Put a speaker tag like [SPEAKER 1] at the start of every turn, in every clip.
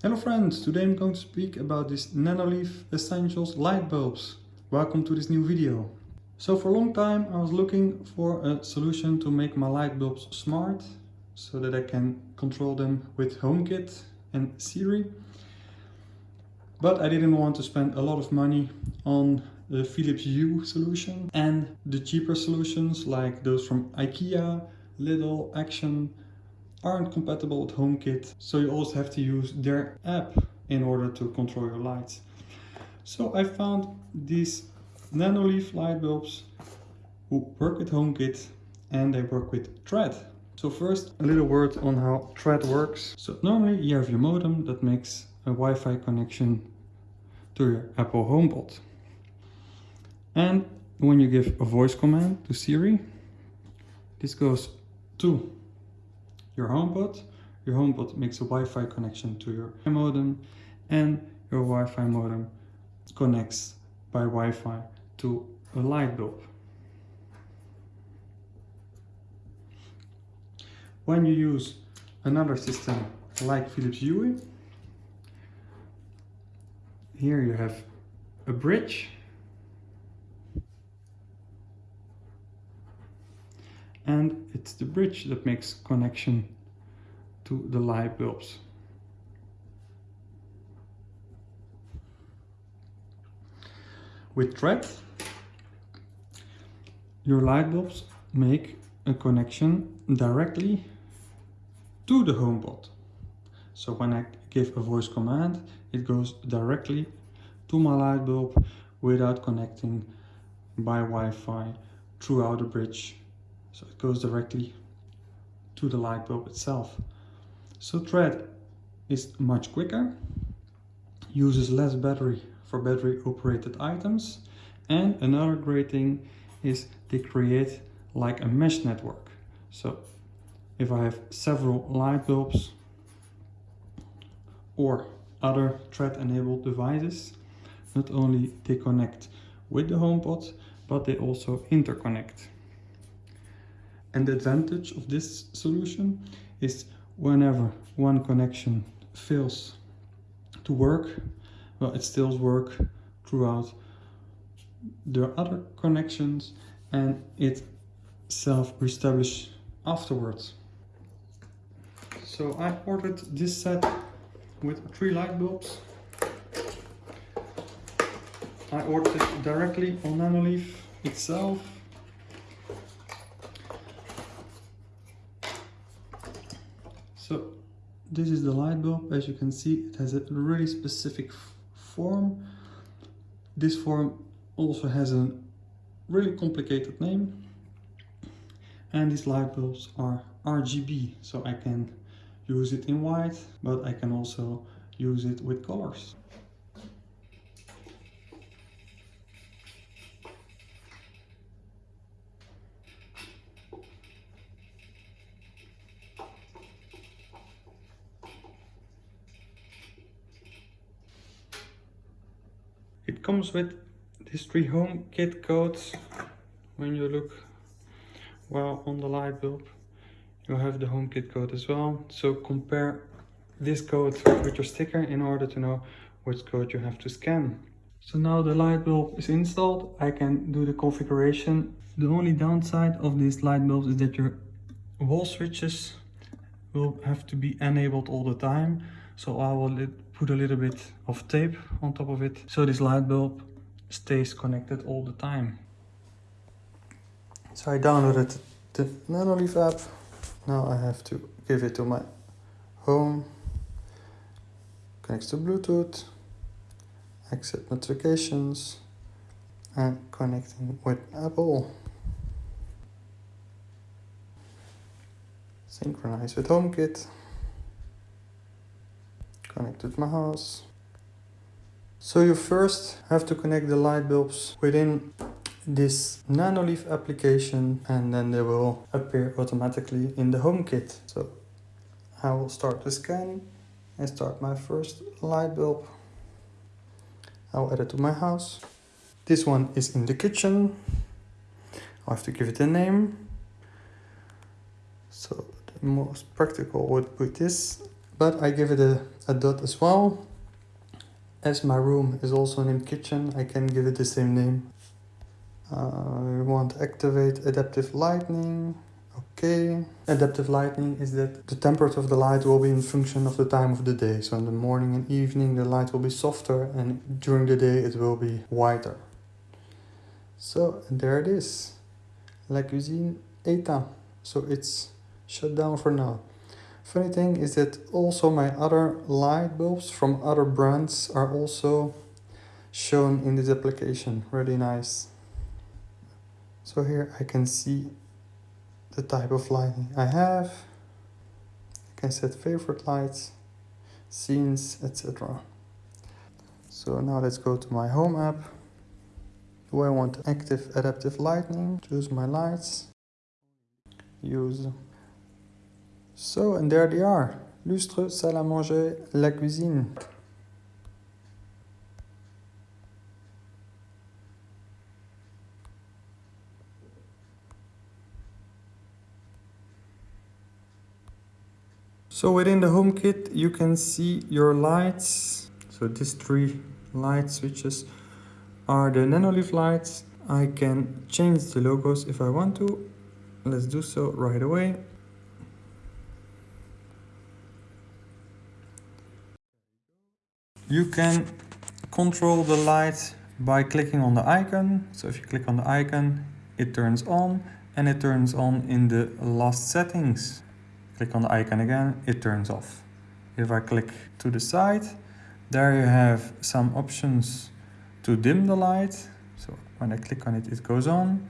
[SPEAKER 1] Hello friends, today I'm going to speak about these Nanoleaf Essentials light bulbs. Welcome to this new video. So for a long time I was looking for a solution to make my light bulbs smart so that I can control them with HomeKit and Siri. But I didn't want to spend a lot of money on the Philips Hue solution and the cheaper solutions like those from IKEA, Lidl, Action aren't compatible with HomeKit, so you also have to use their app in order to control your lights. So I found these Nanoleaf light bulbs who work with HomeKit and they work with Thread. So first a little word on how Thread works. So normally you have your modem that makes a Wi-Fi connection to your Apple HomePod. And when you give a voice command to Siri, this goes to your HomePod. Your HomePod makes a Wi-Fi connection to your modem and your Wi-Fi modem connects by Wi-Fi to a light bulb. When you use another system like Philips Hue, here you have a bridge and it's the bridge that makes connection to the light bulbs. With thread, your light bulbs make a connection directly to the home HomePod. So when I give a voice command, it goes directly to my light bulb without connecting by Wi-Fi throughout the bridge so it goes directly to the light bulb itself. So thread is much quicker, uses less battery for battery operated items and another great thing is they create like a mesh network. So if I have several light bulbs or other thread enabled devices, not only they connect with the HomePod, but they also interconnect. And the advantage of this solution is whenever one connection fails to work, well, it still works throughout the other connections and it self-reestablish afterwards. So I ordered this set with three light bulbs. I ordered it directly on Nanoleaf itself So this is the light bulb. As you can see, it has a really specific form. This form also has a really complicated name. And these light bulbs are RGB, so I can use it in white, but I can also use it with colors. Comes with these three home kit codes. When you look well on the light bulb, you have the home kit code as well. So compare this code with your sticker in order to know which code you have to scan. So now the light bulb is installed, I can do the configuration. The only downside of these light bulbs is that your wall switches will have to be enabled all the time. So I will put a little bit of tape on top of it so this light bulb stays connected all the time. So I downloaded the Nanoleaf app. Now I have to give it to my home. Connects to Bluetooth. Accept notifications. And connecting with Apple. Synchronize with HomeKit connected my house. So you first have to connect the light bulbs within this Nanoleaf application and then they will appear automatically in the HomeKit. So I will start the scan and start my first light bulb. I'll add it to my house. This one is in the kitchen. I have to give it a name. So the most practical would put this but I give it a, a dot as well. As my room is also named kitchen, I can give it the same name. Uh, we want to activate adaptive lighting. Okay. Adaptive lighting is that the temperature of the light will be in function of the time of the day. So in the morning and evening the light will be softer and during the day it will be whiter. So there it is. La cuisine éteint. So it's shut down for now. Funny thing is that also my other light bulbs from other brands are also shown in this application. Really nice. So here I can see the type of lighting I have. I can set favorite lights, scenes, etc. So now let's go to my home app. Do I want active adaptive lighting? Choose my lights. Use. So, and there they are. Lustre, salle à manger, la cuisine. So within the HomeKit you can see your lights. So these three light switches are the Nanoleaf lights. I can change the logos if I want to. Let's do so right away. You can control the light by clicking on the icon. So if you click on the icon, it turns on and it turns on in the last settings click on the icon again, it turns off. If I click to the side, there you have some options to dim the light. So when I click on it, it goes on.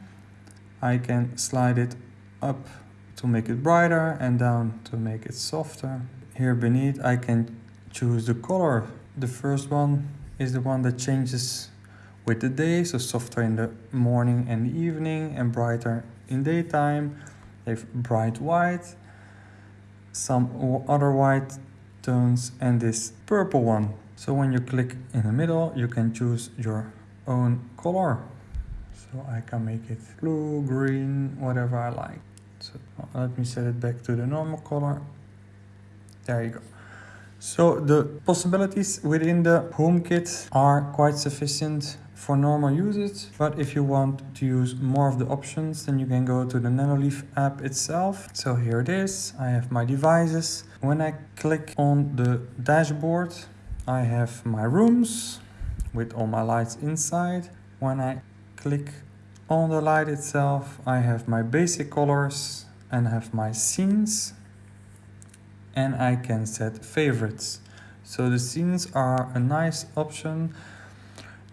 [SPEAKER 1] I can slide it up to make it brighter and down to make it softer. Here beneath, I can choose the color. The first one is the one that changes with the day, so softer in the morning and evening and brighter in daytime. They have bright white some other white tones and this purple one. So when you click in the middle, you can choose your own color. So I can make it blue, green, whatever I like. So let me set it back to the normal color. There you go. So the possibilities within the HomeKit are quite sufficient for normal usage. But if you want to use more of the options, then you can go to the Nanoleaf app itself. So here it is. I have my devices. When I click on the dashboard, I have my rooms with all my lights inside. When I click on the light itself, I have my basic colors and have my scenes and I can set favorites. So the scenes are a nice option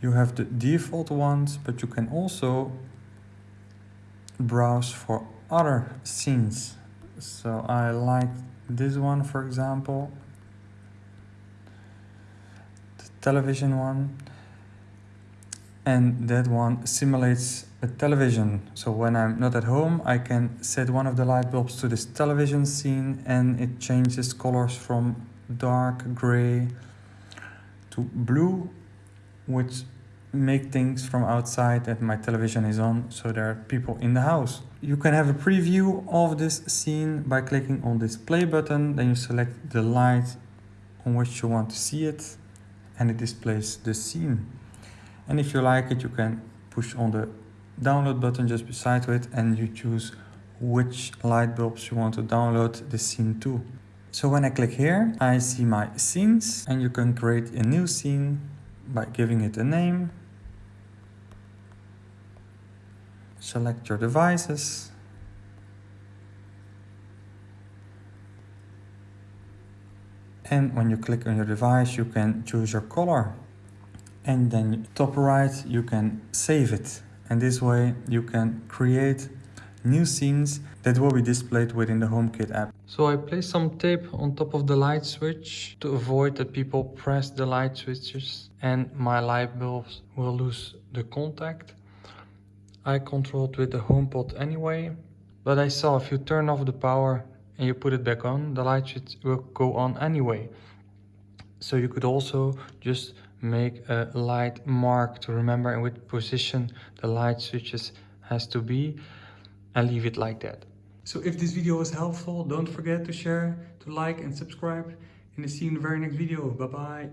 [SPEAKER 1] you have the default ones, but you can also browse for other scenes. So I like this one, for example, the television one. And that one simulates television. So when I'm not at home, I can set one of the light bulbs to this television scene and it changes colors from dark gray to blue, which make things from outside that my television is on so there are people in the house. You can have a preview of this scene by clicking on this play button then you select the light on which you want to see it and it displays the scene. And if you like it you can push on the download button just beside it and you choose which light bulbs you want to download the scene to. So when I click here, I see my scenes and you can create a new scene by giving it a name select your devices. And when you click on your device, you can choose your color. And then top right, you can save it. And this way you can create new scenes that will be displayed within the HomeKit app. So I place some tape on top of the light switch to avoid that people press the light switches and my light bulbs will lose the contact. I controlled with the HomePod anyway, but I saw if you turn off the power and you put it back on, the light switch will go on anyway. So you could also just make a light mark to remember in which position the light switches has to be and leave it like that. So if this video was helpful, don't forget to share, to like and subscribe. and I see you in the very next video. Bye bye.